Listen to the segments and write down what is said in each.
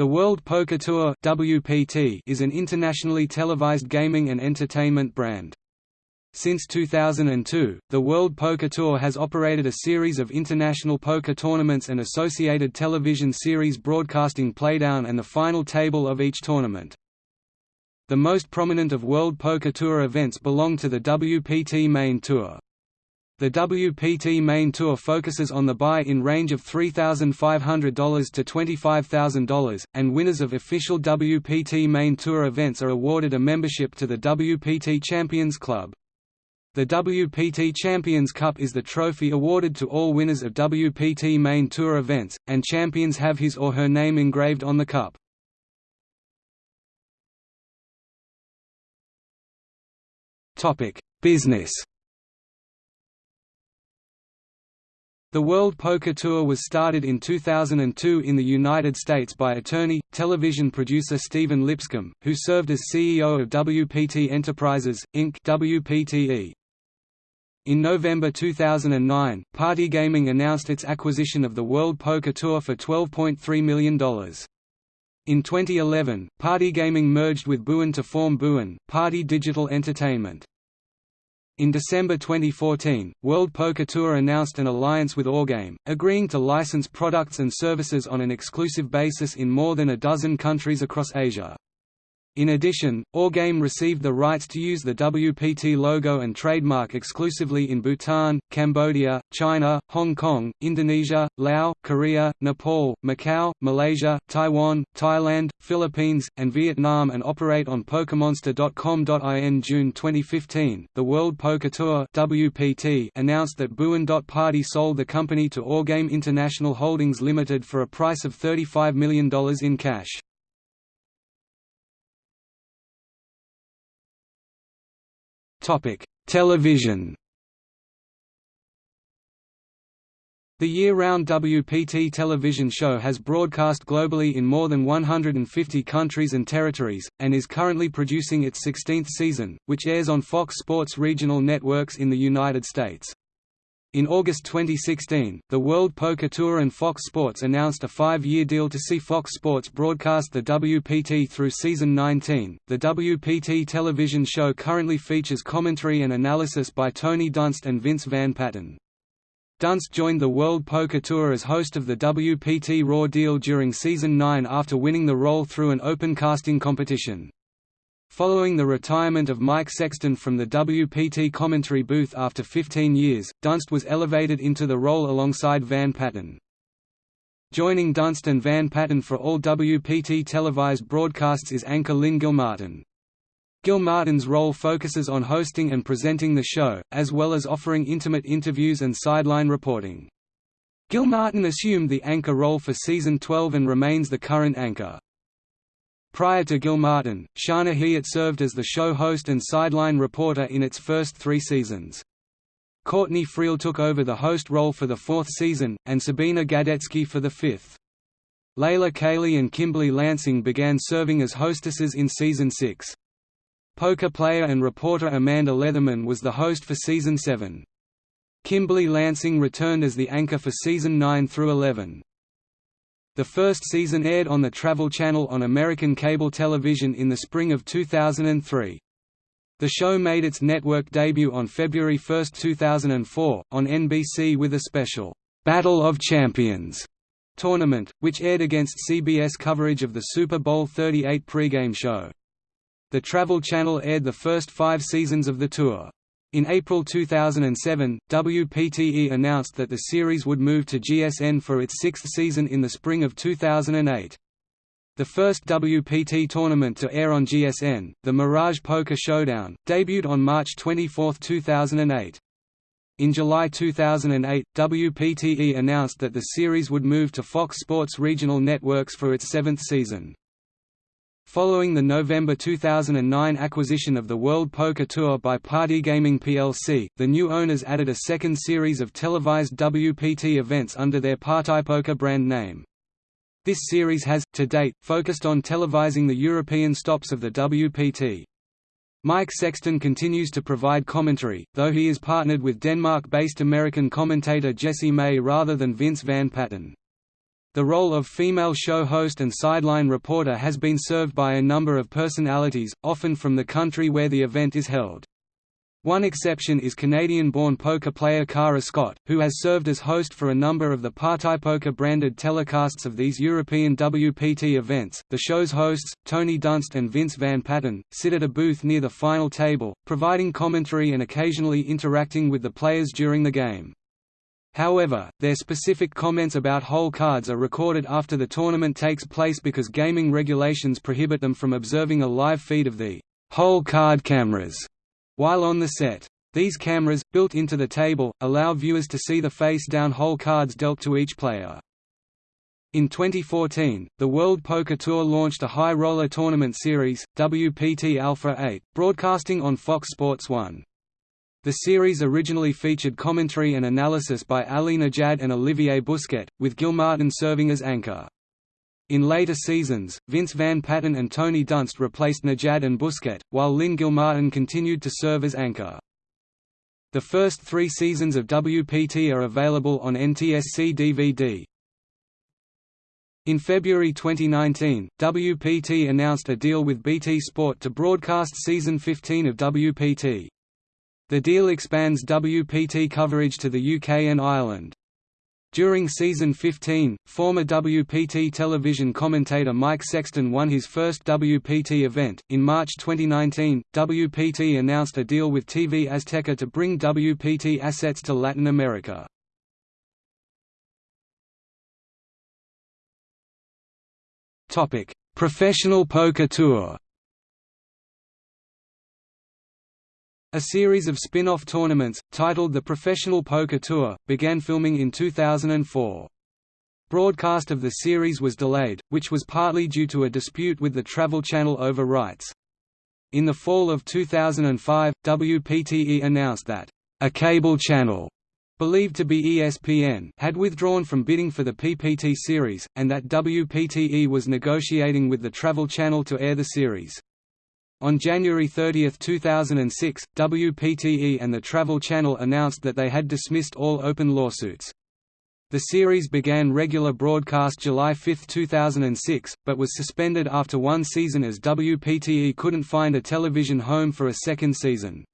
The World Poker Tour WPT is an internationally televised gaming and entertainment brand. Since 2002, the World Poker Tour has operated a series of international poker tournaments and associated television series broadcasting playdown and the final table of each tournament. The most prominent of World Poker Tour events belong to the WPT Main Tour. The WPT Main Tour focuses on the buy-in range of $3,500 to $25,000, and winners of official WPT Main Tour events are awarded a membership to the WPT Champions Club. The WPT Champions Cup is the trophy awarded to all winners of WPT Main Tour events, and champions have his or her name engraved on the cup. Business The World Poker Tour was started in 2002 in the United States by attorney, television producer Stephen Lipscomb, who served as CEO of WPT Enterprises, Inc. WPTE. In November 2009, Party Gaming announced its acquisition of the World Poker Tour for $12.3 million. In 2011, Party Gaming merged with Bwin to form Bwin, Party Digital Entertainment. In December 2014, World Poker Tour announced an alliance with Ourgame, agreeing to license products and services on an exclusive basis in more than a dozen countries across Asia. In addition, Ourgame received the rights to use the WPT logo and trademark exclusively in Bhutan, Cambodia, China, Hong Kong, Indonesia, Laos, Korea, Nepal, Macau, Malaysia, Taiwan, Thailand, Philippines, and Vietnam and operate on Pokemonster.com.in June 2015. The World Poker Tour (WPT) announced that Bwin Party sold the company to Ourgame International Holdings Limited for a price of $35 million in cash. Topic: Television. The year-round WPT television show has broadcast globally in more than 150 countries and territories, and is currently producing its 16th season, which airs on Fox Sports regional networks in the United States. In August 2016, the World Poker Tour and Fox Sports announced a five-year deal to see Fox Sports broadcast the WPT through season 19. The WPT television show currently features commentary and analysis by Tony Dunst and Vince Van Patten. Dunst joined the World Poker Tour as host of the WPT Raw deal during season 9 after winning the role through an open casting competition. Following the retirement of Mike Sexton from the WPT commentary booth after 15 years, Dunst was elevated into the role alongside Van Patten. Joining Dunst and Van Patten for all WPT televised broadcasts is anchor Lynn Gilmartin. Gilmartin's role focuses on hosting and presenting the show, as well as offering intimate interviews and sideline reporting. Gilmartin assumed the anchor role for season 12 and remains the current anchor. Prior to Gilmartin, Shana Hiatt served as the show host and sideline reporter in its first three seasons. Courtney Friel took over the host role for the fourth season, and Sabina Gadecki for the fifth. Layla Kayleigh and Kimberly Lansing began serving as hostesses in season six. Poker player and reporter Amanda Leatherman was the host for season seven. Kimberly Lansing returned as the anchor for season 9 through 11. The first season aired on the Travel Channel on American cable television in the spring of 2003. The show made its network debut on February 1, 2004, on NBC with a special, "'Battle of Champions' tournament, which aired against CBS coverage of the Super Bowl 38 pregame show. The Travel Channel aired the first five seasons of the tour. In April 2007, WPTE announced that the series would move to GSN for its sixth season in the spring of 2008. The first WPT tournament to air on GSN, the Mirage Poker Showdown, debuted on March 24, 2008. In July 2008, WPTE announced that the series would move to Fox Sports regional networks for its seventh season. Following the November 2009 acquisition of the World Poker Tour by Party Gaming plc, the new owners added a second series of televised WPT events under their Poker brand name. This series has, to date, focused on televising the European stops of the WPT. Mike Sexton continues to provide commentary, though he is partnered with Denmark-based American commentator Jesse May rather than Vince Van Patten. The role of female show host and sideline reporter has been served by a number of personalities, often from the country where the event is held. One exception is Canadian-born poker player Kara Scott, who has served as host for a number of the PartyPoker branded telecasts of these European WPT events. The show's hosts, Tony Dunst and Vince Van Patten, sit at a booth near the final table, providing commentary and occasionally interacting with the players during the game. However, their specific comments about hole cards are recorded after the tournament takes place because gaming regulations prohibit them from observing a live feed of the hole card cameras while on the set. These cameras, built into the table, allow viewers to see the face-down hole cards dealt to each player. In 2014, the World Poker Tour launched a high roller tournament series, WPT Alpha 8, broadcasting on Fox Sports 1. The series originally featured commentary and analysis by Ali Nejad and Olivier Busquet, with Gilmartin serving as anchor. In later seasons, Vince Van Patten and Tony Dunst replaced Nejad and Busquet, while Lynn Gilmartin continued to serve as anchor. The first three seasons of WPT are available on NTSC DVD. In February 2019, WPT announced a deal with BT Sport to broadcast Season 15 of WPT. The deal expands WPT coverage to the UK and Ireland. During season 15, former WPT television commentator Mike Sexton won his first WPT event. In March 2019, WPT announced a deal with TV Azteca to bring WPT assets to Latin America. Topic: Professional Poker Tour. A series of spin-off tournaments, titled the Professional Poker Tour, began filming in 2004. Broadcast of the series was delayed, which was partly due to a dispute with the Travel Channel over rights. In the fall of 2005, WPTE announced that, "...a cable channel," believed to be ESPN had withdrawn from bidding for the PPT series, and that WPTE was negotiating with the Travel Channel to air the series. On January 30, 2006, WPTE and the Travel Channel announced that they had dismissed all open lawsuits. The series began regular broadcast July 5, 2006, but was suspended after one season as WPTE couldn't find a television home for a second season.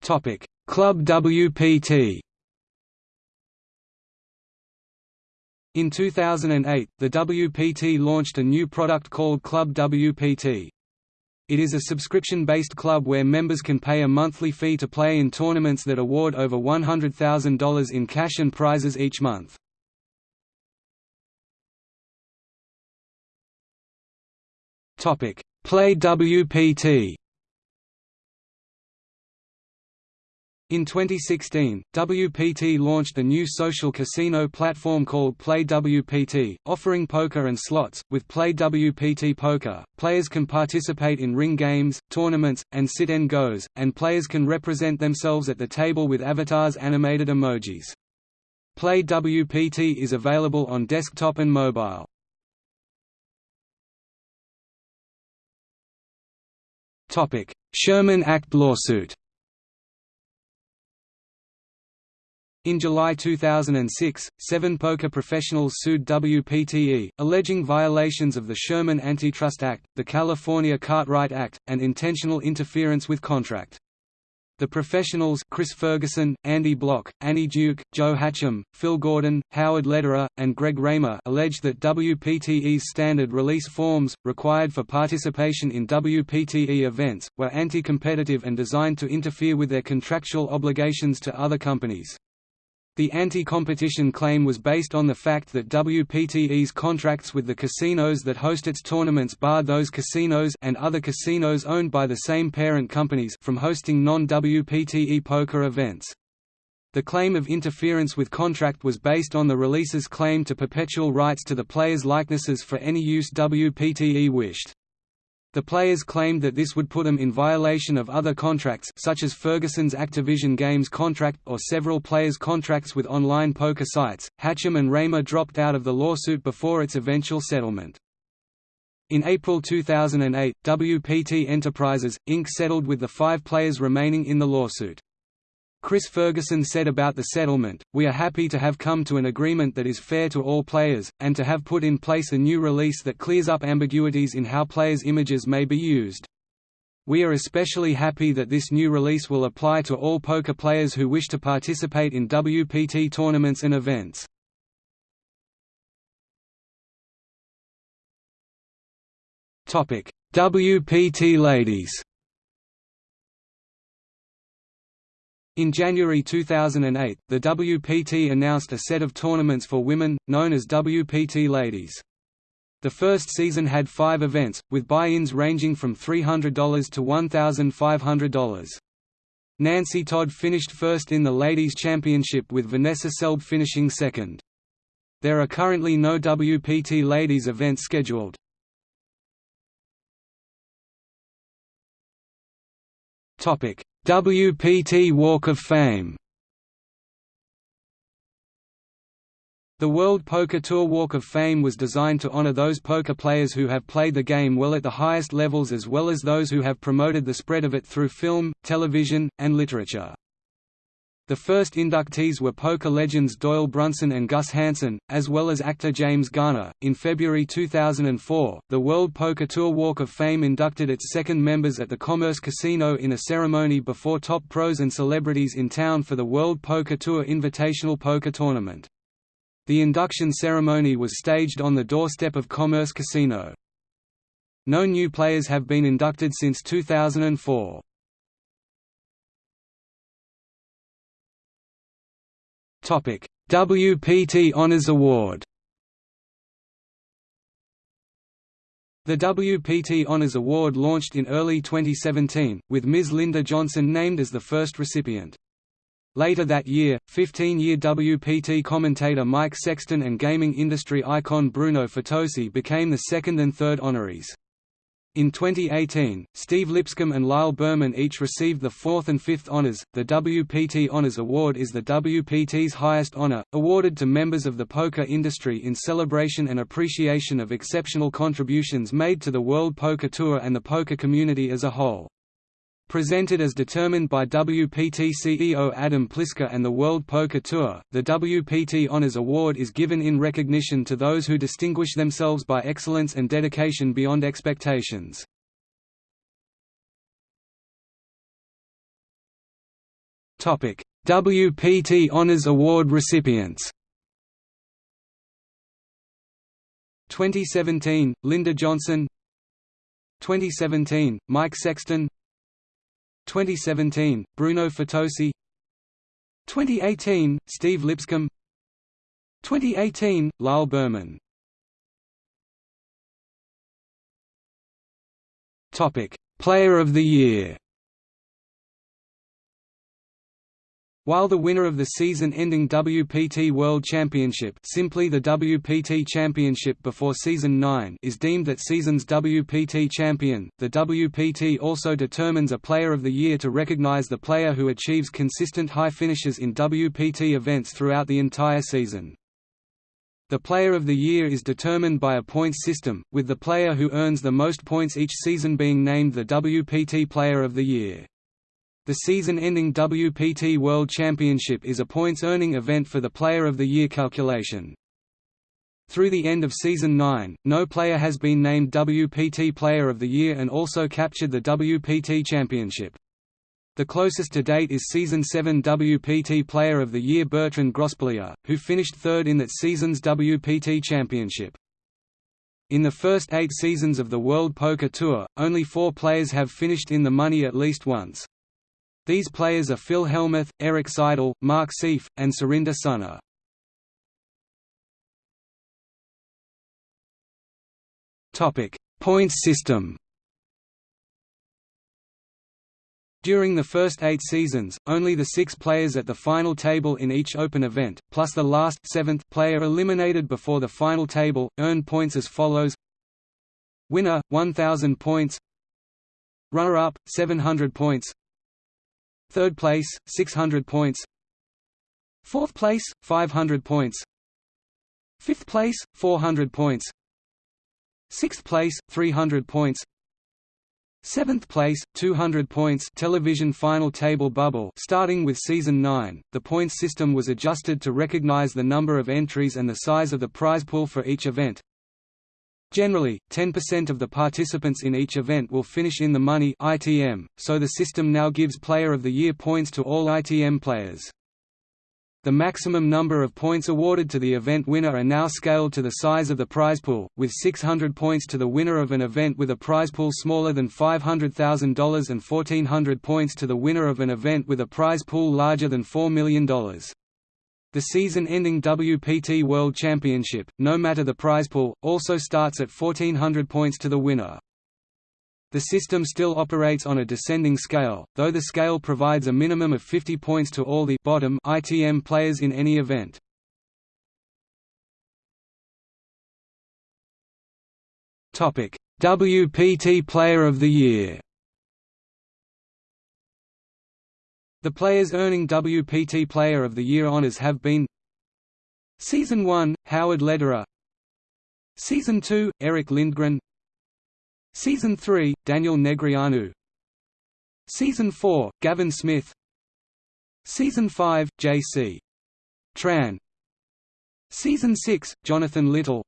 Club WPT In 2008, the WPT launched a new product called Club WPT. It is a subscription-based club where members can pay a monthly fee to play in tournaments that award over $100,000 in cash and prizes each month. Play WPT In 2016, WPT launched a new social casino platform called Play WPT, offering poker and slots. With Play WPT Poker, players can participate in ring games, tournaments, and sit and goes, and players can represent themselves at the table with avatars animated emojis. Play WPT is available on desktop and mobile. Sherman Act lawsuit In July 2006, seven poker professionals sued WPTE, alleging violations of the Sherman Antitrust Act, the California Cartwright Act, and intentional interference with contract. The professionals Chris Ferguson, Andy Bloch, Annie Duke, Joe Hachem, Phil Gordon, Howard Lederer, and Greg Raymer alleged that WPTE's standard release forms, required for participation in WPTE events, were anti-competitive and designed to interfere with their contractual obligations to other companies. The anti-competition claim was based on the fact that WPTE's contracts with the casinos that host its tournaments barred those casinos and other casinos owned by the same parent companies from hosting non-WPTE poker events. The claim of interference with contract was based on the release's claim to perpetual rights to the players' likenesses for any use WPTE wished. The players claimed that this would put them in violation of other contracts such as Ferguson's Activision Games contract or several players' contracts with online poker sites. Hachem and Raymer dropped out of the lawsuit before its eventual settlement. In April 2008, WPT Enterprises, Inc. settled with the five players remaining in the lawsuit. Chris Ferguson said about the settlement, We are happy to have come to an agreement that is fair to all players, and to have put in place a new release that clears up ambiguities in how players' images may be used. We are especially happy that this new release will apply to all poker players who wish to participate in WPT tournaments and events. WPT Ladies In January 2008, the WPT announced a set of tournaments for women, known as WPT Ladies. The first season had five events, with buy-ins ranging from $300 to $1,500. Nancy Todd finished first in the Ladies' Championship with Vanessa Selb finishing second. There are currently no WPT Ladies events scheduled. WPT Walk of Fame The World Poker Tour Walk of Fame was designed to honor those poker players who have played the game well at the highest levels as well as those who have promoted the spread of it through film, television, and literature. The first inductees were poker legends Doyle Brunson and Gus Hansen, as well as actor James Garner. In February 2004, the World Poker Tour Walk of Fame inducted its second members at the Commerce Casino in a ceremony before top pros and celebrities in town for the World Poker Tour Invitational Poker Tournament. The induction ceremony was staged on the doorstep of Commerce Casino. No new players have been inducted since 2004. WPT Honors Award The WPT Honors Award launched in early 2017, with Ms. Linda Johnson named as the first recipient. Later that year, 15-year WPT commentator Mike Sexton and gaming industry icon Bruno Fitoussi became the second and third honorees. In 2018, Steve Lipscomb and Lyle Berman each received the fourth and fifth honors. The WPT Honors Award is the WPT's highest honor, awarded to members of the poker industry in celebration and appreciation of exceptional contributions made to the World Poker Tour and the poker community as a whole. Presented as determined by WPT CEO Adam Pliska and the World Poker Tour, the WPT Honors Award is given in recognition to those who distinguish themselves by excellence and dedication beyond expectations. WPT Honors Award recipients. 2017, Linda Johnson. 2017, Mike Sexton 2017, Bruno Fitoussi 2018, Steve Lipscomb. 2018, Lyle Berman. Player of the Year While the winner of the season-ending WPT World Championship simply the WPT Championship before Season 9 is deemed that season's WPT champion, the WPT also determines a Player of the Year to recognize the player who achieves consistent high finishes in WPT events throughout the entire season. The Player of the Year is determined by a points system, with the player who earns the most points each season being named the WPT Player of the Year. The season-ending WPT World Championship is a points-earning event for the Player of the Year calculation. Through the end of Season 9, no player has been named WPT Player of the Year and also captured the WPT Championship. The closest to date is Season 7 WPT Player of the Year Bertrand Grospellier, who finished third in that season's WPT Championship. In the first eight seasons of the World Poker Tour, only four players have finished in the money at least once. These players are Phil Hellmuth, Erik Seidel, Mark Seif, and Surinder Sunar. Points system During the first eight seasons, only the six players at the final table in each open event, plus the last seventh player eliminated before the final table, earn points as follows. Winner, 1000 points. Runner-up, 700 points Third place, 600 points. Fourth place, 500 points. Fifth place, 400 points. Sixth place, 300 points. Seventh place, 200 points. Television final table bubble starting with season 9, the points system was adjusted to recognize the number of entries and the size of the prize pool for each event. Generally, 10% of the participants in each event will finish in the money ITM, so the system now gives Player of the Year points to all ITM players. The maximum number of points awarded to the event winner are now scaled to the size of the prize pool, with 600 points to the winner of an event with a prize pool smaller than $500,000 and 1,400 points to the winner of an event with a prize pool larger than $4 million. The season-ending WPT World Championship, no matter the prize pool, also starts at 1,400 points to the winner. The system still operates on a descending scale, though the scale provides a minimum of 50 points to all the bottom ITM players in any event. WPT Player of the Year. The players earning WPT Player of the Year honors have been Season 1, Howard Lederer. Season 2, Erick Lindgren. Season 3, Daniel Negreanu. Season 4, Gavin Smith. Season 5, J.C. Tran. Season 6, Jonathan Little.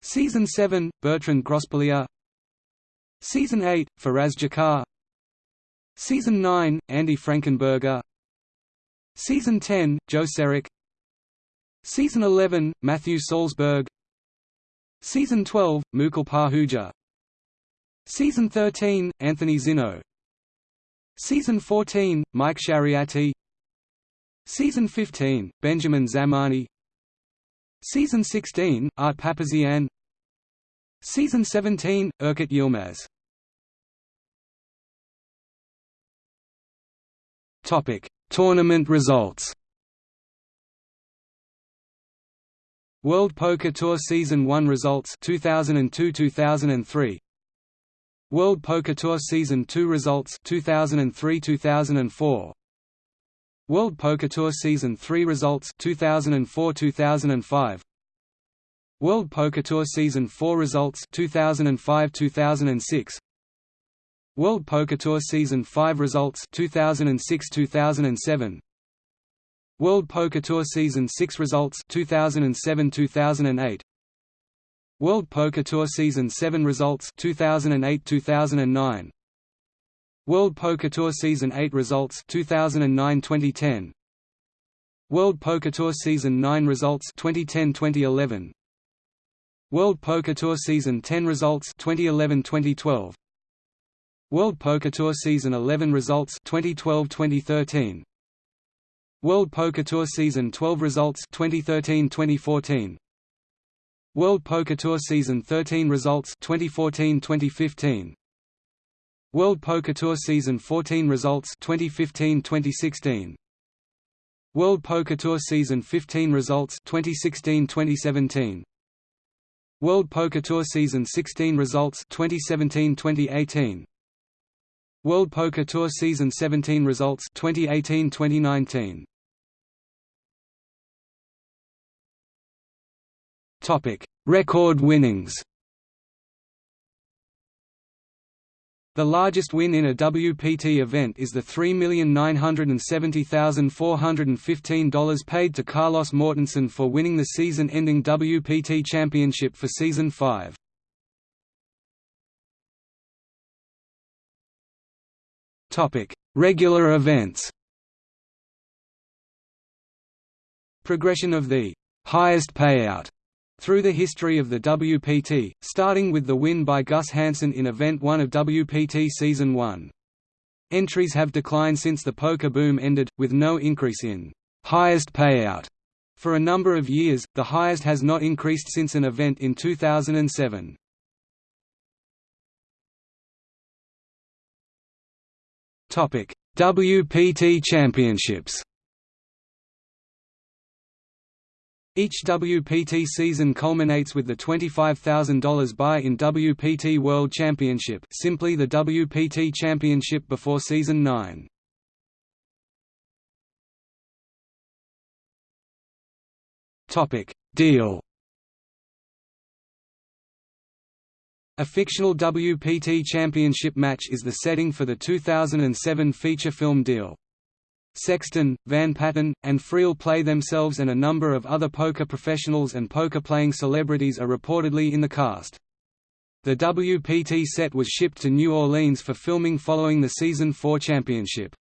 Season 7, Bertrand Grospellier Season 8, Faraz Jaka Season 9, Andy Frankenberger. Season 10, Joe Serock. Season 11, Matthew Salzberg. Season 12, Mukul Pahuja. Season 13, Anthony Zinno Season 14, Mike Shariati. Season 15, Benjamin Zamani. Season 16, Art Papazian. Season 17, Erkut Yilmaz Topic: Tournament results. World Poker Tour Season 1 results 2002-2003 World Poker Tour Season 2 results 2003-2004 World Poker Tour Season 3 results 2004-2005 World Poker Tour Season 4 results 2005-2006 World Poker Tour Season 5 results 2006-2007 World Poker Tour Season 6 results 2007-2008 World Poker Tour Season 7 results 2008-2009 World Poker Tour Season 8 results 2009-2010 World Poker Tour Season 9 results 2010-2011 World Poker Tour Season 10 results 2011-2012 World Poker Tour Season 11 results 2012-2013 World Poker Tour Season 12 results 2013-2014 World Poker Tour Season 13 results 2014-2015 World Poker Tour Season 14 results 2015-2016 World Poker Tour Season 15 results 2016-2017 World Poker Tour Season 16 results 2017-2018 World Poker Tour Season 17 results 2018-2019 Topic: Record winnings. The largest win in a WPT event is the $3,970,415 paid to Carlos Mortensen for winning the season-ending WPT Championship for Season 5. Regular events Progression of the highest payout through the history of the WPT, starting with the win by Gus Hansen in Event 1 of WPT Season 1. Entries have declined since the poker boom ended, with no increase in highest payout. For a number of years, the highest has not increased since an event in 2007. WPT Championships Each WPT season culminates with the $25,000 buy-in WPT World Championship simply the WPT Championship before Season 9. Deal A fictional WPT championship match is the setting for the 2007 feature film deal. Sexton, Van Patten, and Friel play themselves and a number of other poker professionals and poker-playing celebrities are reportedly in the cast. The WPT set was shipped to New Orleans for filming following the season 4 championship.